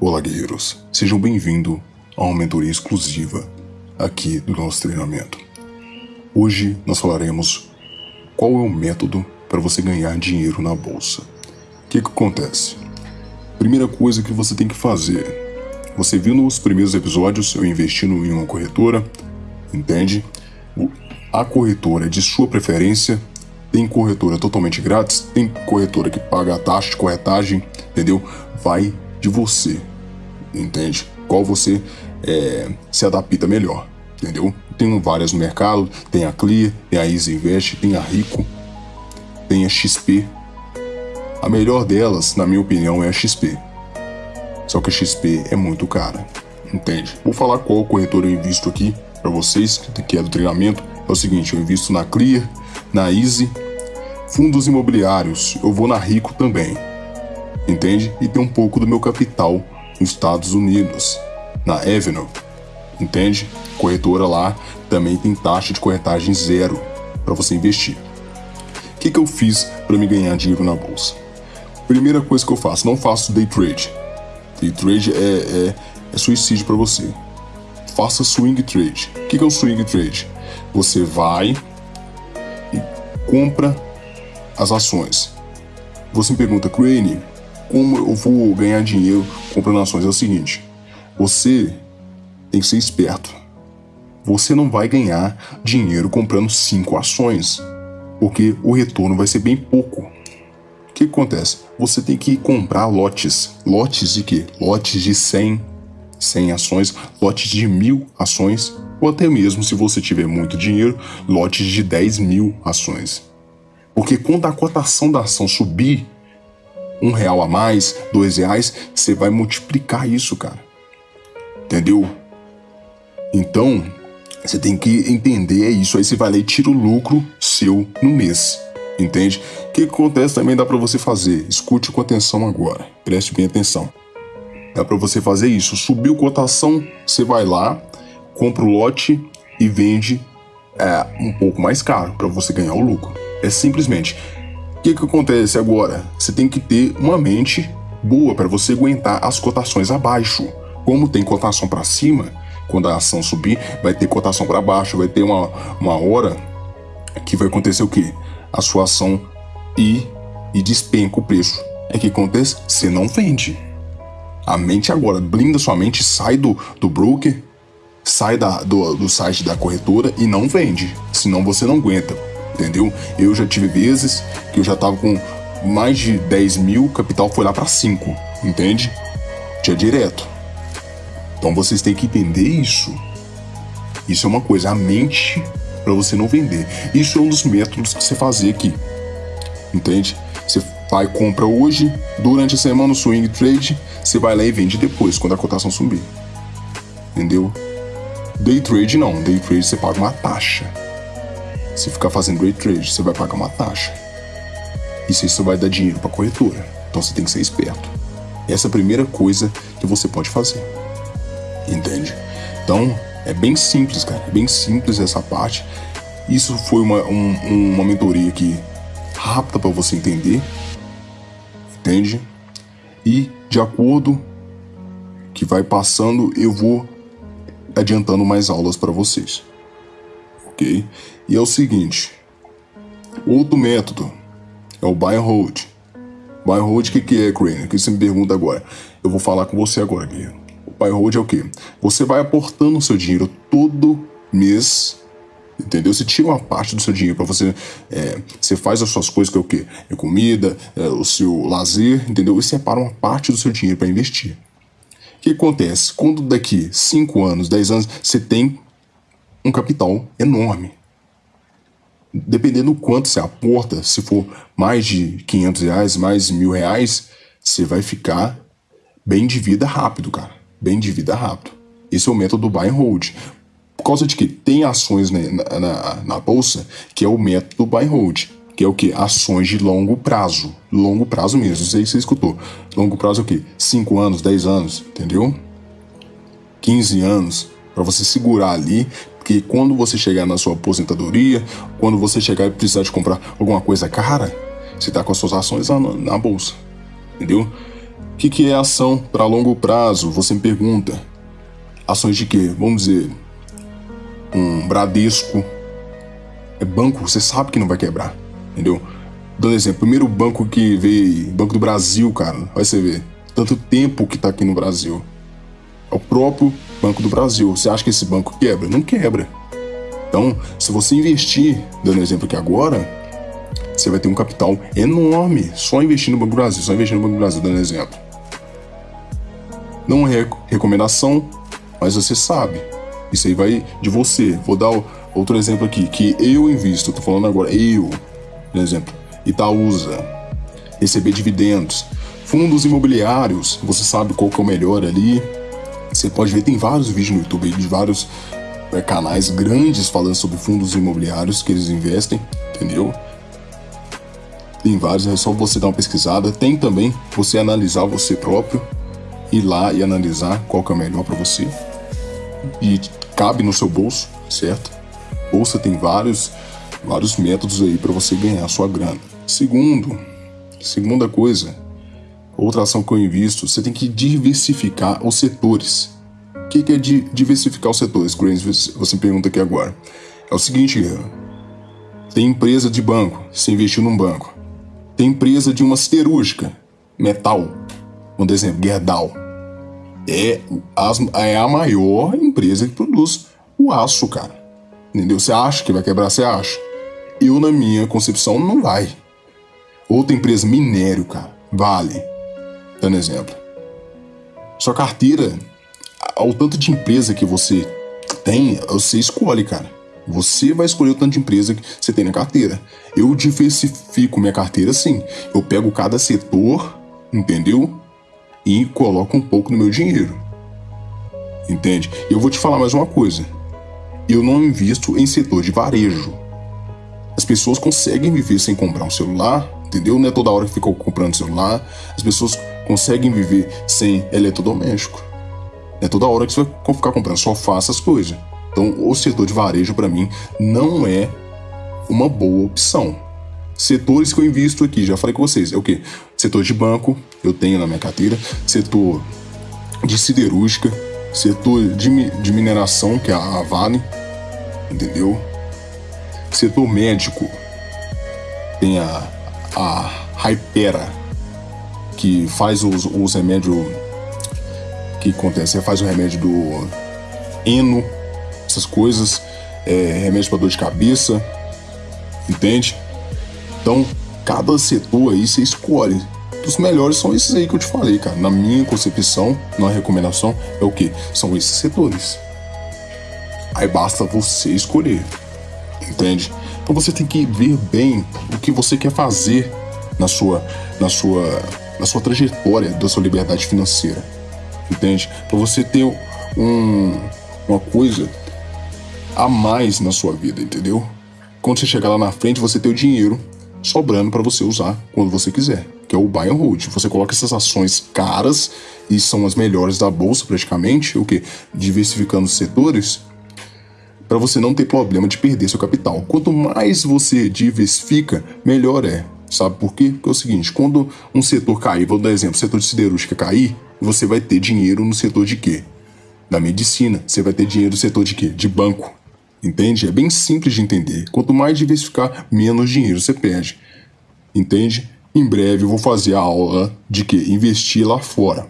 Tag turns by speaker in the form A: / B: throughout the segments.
A: Olá, guerreiros. Sejam bem-vindos a uma mentoria exclusiva aqui do nosso treinamento. Hoje nós falaremos qual é o método para você ganhar dinheiro na bolsa. O que, que acontece? Primeira coisa que você tem que fazer. Você viu nos primeiros episódios eu investindo em uma corretora, entende? A corretora é de sua preferência. Tem corretora totalmente grátis, tem corretora que paga a taxa de corretagem, entendeu? Vai de você, entende? Qual você é, se adapta melhor, entendeu? Tem várias no mercado, tem a Clear, tem a Easy Invest, tem a Rico, tem a XP. A melhor delas, na minha opinião, é a XP. Só que a XP é muito cara, entende? Vou falar qual corretora eu invisto aqui para vocês, que é do treinamento. É o seguinte, eu invisto na Clear, na Easy, fundos imobiliários, eu vou na Rico também, entende? E tem um pouco do meu capital nos Estados Unidos, na Avenue, entende? Corretora lá também tem taxa de corretagem zero para você investir. O que, que eu fiz para me ganhar dinheiro na bolsa? Primeira coisa que eu faço, não faço day trade. Day trade é, é, é suicídio para você. Faça swing trade. O que, que é um swing trade? Você vai e compra as ações. Você me pergunta, Crane, como eu vou ganhar dinheiro comprando ações? É o seguinte, você tem que ser esperto. Você não vai ganhar dinheiro comprando cinco ações, porque o retorno vai ser bem pouco. O que acontece? Você tem que comprar lotes. Lotes de quê? Lotes de 100, 100 ações, lotes de mil ações, ou até mesmo, se você tiver muito dinheiro, lotes de 10 mil ações. Porque quando a cotação da ação subir, um real a mais, dois reais, você vai multiplicar isso, cara. Entendeu? Então, você tem que entender isso. Aí você vai lá e tira o lucro seu no mês. Entende? O que acontece também dá para você fazer. Escute com atenção agora. Preste bem atenção. Dá para você fazer isso. Subiu cotação, você vai lá, compra o lote e vende é, um pouco mais caro para você ganhar o lucro. É simplesmente o que, que acontece agora? Você tem que ter uma mente boa para você aguentar as cotações abaixo. Como tem cotação para cima, quando a ação subir, vai ter cotação para baixo, vai ter uma, uma hora que vai acontecer o quê? A sua ação ir e despenca o preço. É que acontece? Você não vende. A mente agora, blinda sua mente, sai do, do broker, sai da, do, do site da corretora e não vende. Senão você não aguenta entendeu? Eu já tive vezes que eu já tava com mais de 10 mil, o capital foi lá para 5, entende? Tinha direto. Então vocês têm que entender isso. Isso é uma coisa, a mente para você não vender. Isso é um dos métodos que você fazer aqui. Entende? Você vai compra hoje, durante a semana no swing trade, você vai lá e vende depois, quando a cotação subir. Entendeu? Day trade não, day trade você paga uma taxa. Se ficar fazendo day trade, você vai pagar uma taxa. Isso vai dar dinheiro para corretora. Então você tem que ser esperto. Essa é a primeira coisa que você pode fazer. Entende? Então, é bem simples, cara. É bem simples essa parte. Isso foi uma, um, uma mentoria aqui rápida para você entender. Entende? E de acordo que vai passando, eu vou adiantando mais aulas para vocês ok? E é o seguinte, outro método é o buy and hold. Buy and hold, o que, que é, Crane? O que você me pergunta agora? Eu vou falar com você agora, Guilherme. O buy and hold é o quê? Você vai aportando o seu dinheiro todo mês entendeu? Você tira uma parte do seu dinheiro para você, é, você faz as suas coisas que é o quê? É comida, é, o seu lazer, entendeu? E separa uma parte do seu dinheiro para investir. O que acontece? Quando daqui 5 anos, 10 anos, você tem um capital enorme. Dependendo do quanto você aporta, se for mais de 500 reais, mais mil reais, você vai ficar bem de vida rápido, cara. Bem de vida rápido. Esse é o método buy and hold. Por causa de que tem ações na, na, na bolsa que é o método buy and hold. Que é o que? Ações de longo prazo. Longo prazo mesmo. Sei se você escutou. Longo prazo é o quê? 5 anos, 10 anos, entendeu? 15 anos. Para você segurar ali, que quando você chegar na sua aposentadoria, quando você chegar e precisar de comprar alguma coisa cara, você está com as suas ações na, na bolsa, entendeu? que, que é ação para longo prazo? Você me pergunta. Ações de quê? Vamos dizer, um Bradesco. É banco, você sabe que não vai quebrar, entendeu? Dando exemplo, primeiro banco que veio, Banco do Brasil, cara, vai você ver. Tanto tempo que tá aqui no Brasil. É o próprio Banco do Brasil. Você acha que esse banco quebra? Não quebra. Então, se você investir, dando exemplo aqui agora, você vai ter um capital enorme só investindo no Banco do Brasil, só investindo no Banco do Brasil, dando exemplo. Não é recomendação, mas você sabe. Isso aí vai de você. Vou dar outro exemplo aqui, que eu invisto, tô falando agora, eu, por exemplo, Itaúsa, receber dividendos, fundos imobiliários, você sabe qual que é o melhor ali. Você pode ver, tem vários vídeos no YouTube de vários é, canais grandes falando sobre fundos imobiliários que eles investem, entendeu? Tem vários, é só você dar uma pesquisada. Tem também você analisar você próprio, ir lá e analisar qual que é o melhor para você. E cabe no seu bolso, certo? Bolsa tem vários, vários métodos aí para você ganhar sua grana. Segundo, segunda coisa, outra ação que eu invisto, você tem que diversificar os setores. O que, que é diversificar os setores, Você me pergunta aqui agora. É o seguinte, tem empresa de banco, você investiu num banco. Tem empresa de uma siderúrgica, metal, um exemplo, Gerdau. É, é a maior empresa que produz o aço, cara. Entendeu? Você acha que vai quebrar, você acha. Eu, na minha concepção, não vai. Outra empresa, minério, cara, vale. Dando exemplo. Sua carteira, ao tanto de empresa que você tem, você escolhe, cara. Você vai escolher o tanto de empresa que você tem na carteira. Eu diversifico minha carteira assim. Eu pego cada setor, entendeu? E coloco um pouco no meu dinheiro. Entende? Eu vou te falar mais uma coisa. Eu não invisto em setor de varejo. As pessoas conseguem viver sem comprar um celular, entendeu? Não é toda hora que ficam comprando celular. As pessoas conseguem viver sem eletrodoméstico. É toda hora que você vai ficar comprando sofá, essas coisas. Então, o setor de varejo, para mim, não é uma boa opção. Setores que eu invisto aqui, já falei com vocês, é o quê? Setor de banco, eu tenho na minha carteira. Setor de siderúrgica, setor de, de mineração, que é a Vale, entendeu? Setor médico, tem a, a Hypera, que faz os, os remédios que acontece, faz o remédio do Eno, essas coisas, é, remédio para dor de cabeça, entende? Então, cada setor aí você escolhe. Os melhores são esses aí que eu te falei, cara. Na minha concepção, na recomendação, é o que? São esses setores. Aí basta você escolher, entende? Então você tem que ver bem o que você quer fazer na sua, na sua, na sua trajetória da sua liberdade financeira, entende? Para você ter um, uma coisa a mais na sua vida, entendeu? Quando você chegar lá na frente, você tem o dinheiro sobrando para você usar quando você quiser, que é o buy and hold. Você coloca essas ações caras e são as melhores da bolsa praticamente, o que diversificando os setores para você não ter problema de perder seu capital. Quanto mais você diversifica, melhor é. Sabe por quê? Porque é o seguinte, quando um setor cair, vou dar exemplo, o setor de siderúrgica cair, você vai ter dinheiro no setor de quê? Da medicina. Você vai ter dinheiro no setor de quê? De banco. Entende? É bem simples de entender. Quanto mais diversificar, menos dinheiro você perde. Entende? Em breve eu vou fazer a aula de que investir lá fora.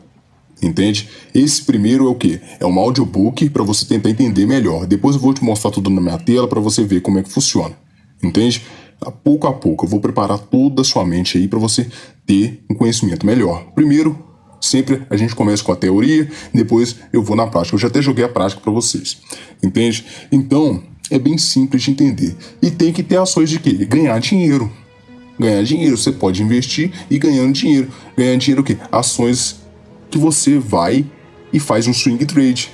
A: Entende? Esse primeiro é o que? É um audiobook para você tentar entender melhor. Depois eu vou te mostrar tudo na minha tela para você ver como é que funciona. Entende? A pouco a pouco eu vou preparar toda a sua mente aí para você ter um conhecimento melhor. Primeiro, Sempre a gente começa com a teoria, depois eu vou na prática. Eu já até joguei a prática para vocês. Entende? Então, é bem simples de entender. E tem que ter ações de quê? Ganhar dinheiro. Ganhar dinheiro. Você pode investir e ganhando dinheiro. Ganhar dinheiro o quê? Ações que você vai e faz um swing trade.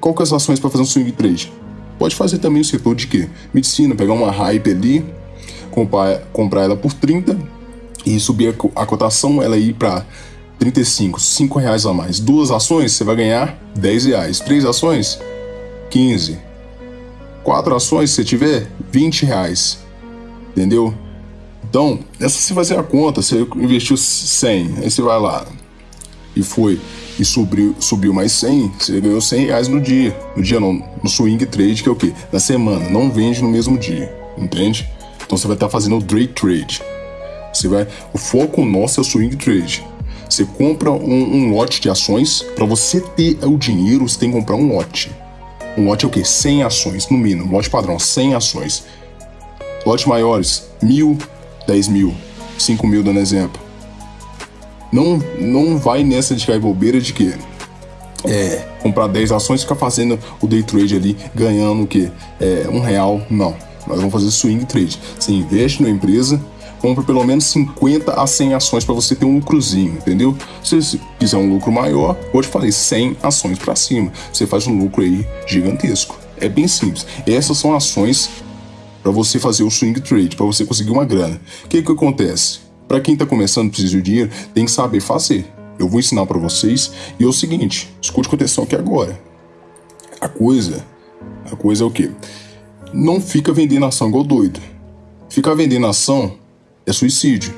A: Qual que é as ações para fazer um swing trade? Pode fazer também o setor de quê? Medicina, pegar uma hype ali, comprar, comprar ela por 30 e subir a, a cotação, ela ir para 35, 5 reais a mais. Duas ações, você vai ganhar 10 reais. Três ações, 15. Quatro ações, se você tiver, 20 reais. Entendeu? Então, essa você fazer a conta, você investiu 100, aí você vai lá, e foi e subiu, subiu mais 100, você ganhou 100 reais no dia. No dia não, no swing trade, que é o quê? Na semana, não vende no mesmo dia, entende? Então você vai estar fazendo o day trade. Você vai, o foco nosso é o swing trade. Você compra um, um lote de ações, para você ter o dinheiro, você tem que comprar um lote. Um lote é o quê? 100 ações, no mínimo. Lote padrão, 100 ações. Lotes maiores, mil, 10 mil, 5 mil, dando exemplo. Não, não vai nessa de cair bobeira de que é, comprar 10 ações e ficar fazendo o day trade ali, ganhando o quê? É, um real. Não. Nós vamos fazer swing trade. Você investe na empresa, compra pelo menos 50 a 100 ações para você ter um lucrozinho, entendeu? Se você quiser um lucro maior, te falei 100 ações para cima. Você faz um lucro aí gigantesco. É bem simples. Essas são ações para você fazer o swing trade, para você conseguir uma grana. O que que acontece? Para quem está começando, precisa de dinheiro, tem que saber fazer. Eu vou ensinar para vocês e é o seguinte, escute com atenção aqui agora. A coisa, a coisa é o quê? Não fica vendendo ação igual doido. Ficar vendendo ação é suicídio,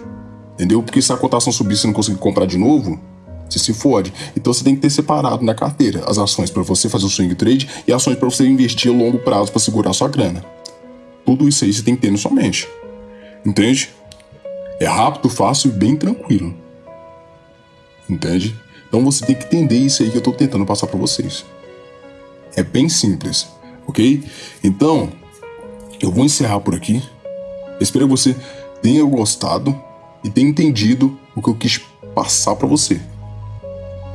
A: entendeu? Porque se a cotação subir e você não conseguir comprar de novo, você se fode. Então você tem que ter separado na carteira as ações para você fazer o swing trade e ações para você investir a longo prazo para segurar sua grana. Tudo isso aí você tem que ter na sua mente. Entende? É rápido, fácil e bem tranquilo. Entende? Então você tem que entender isso aí que eu estou tentando passar para vocês. É bem simples, ok? Então, eu vou encerrar por aqui. espero que você tenha gostado e tenha entendido o que eu quis passar para você.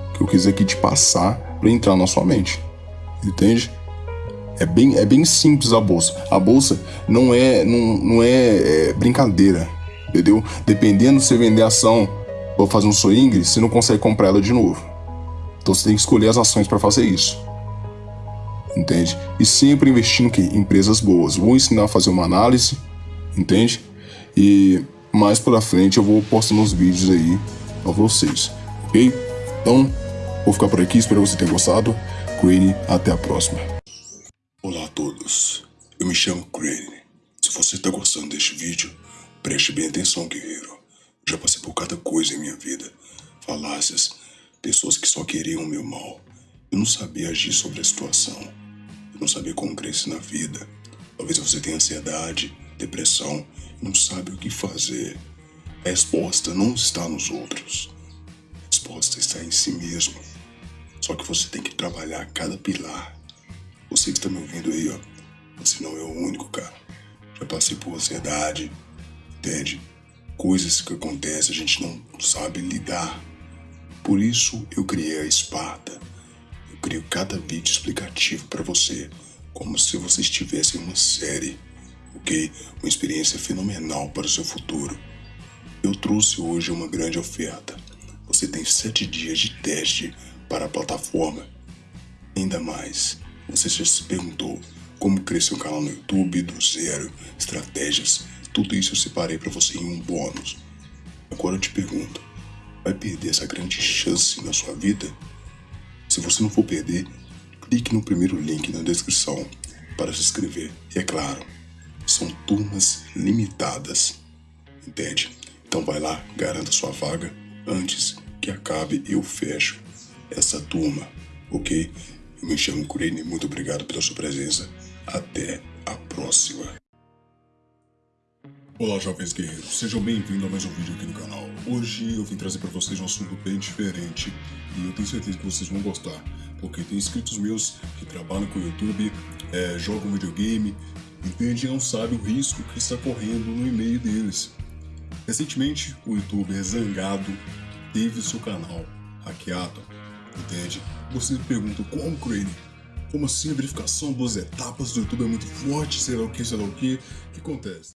A: O que eu quis aqui te passar para entrar na sua mente. Entende? É bem, é bem simples a bolsa. A bolsa não é, não, não é, é brincadeira entendeu? Dependendo se vender ação ou fazer um swing, você não consegue comprar ela de novo. Então você tem que escolher as ações para fazer isso. Entende? E sempre investindo em empresas boas. Vou ensinar a fazer uma análise, entende? E mais pela frente eu vou postando uns vídeos aí para vocês, ok? Então, vou ficar por aqui, espero que você tenha gostado. Crane, até a próxima. Olá a todos, eu me chamo Crane. Se você está gostando deste vídeo, Preste bem atenção, guerreiro. Já passei por cada coisa em minha vida. Falácias, pessoas que só queriam o meu mal. Eu não sabia agir sobre a situação. Eu não sabia como crescer na vida. Talvez você tenha ansiedade, depressão e não sabe o que fazer. A resposta não está nos outros. A resposta está em si mesmo. Só que você tem que trabalhar cada pilar. Você que está me ouvindo aí, ó. Você não é o único, cara. Já passei por ansiedade, entende? Coisas que acontecem, a gente não sabe lidar. Por isso eu criei a Esparta. Eu crio cada vídeo explicativo para você, como se você estivesse em uma série, ok? Uma experiência fenomenal para o seu futuro. Eu trouxe hoje uma grande oferta. Você tem sete dias de teste para a plataforma. Ainda mais, você já se perguntou como crescer um canal no YouTube do zero, estratégias, tudo isso eu separei para você em um bônus. Agora eu te pergunto, vai perder essa grande chance na sua vida? Se você não for perder, clique no primeiro link na descrição para se inscrever. E é claro, são turmas limitadas, entende? Então vai lá, garanta sua vaga antes que acabe eu fecho essa turma, ok? Eu me chamo Kurene, muito obrigado pela sua presença. Até a próxima. Olá, jovens guerreiros, sejam bem-vindos a mais um vídeo aqui no canal. Hoje eu vim trazer para vocês um assunto bem diferente e eu tenho certeza que vocês vão gostar, porque tem inscritos meus que trabalham com o YouTube, é, jogam videogame, entende e não sabe o risco que está correndo no e-mail deles. Recentemente, o youtuber Zangado teve seu canal hackeado, entende? Você me pergunta como, Crane? Como assim a verificação das etapas do YouTube é muito forte, sei lá o que, sei lá o que, o que acontece?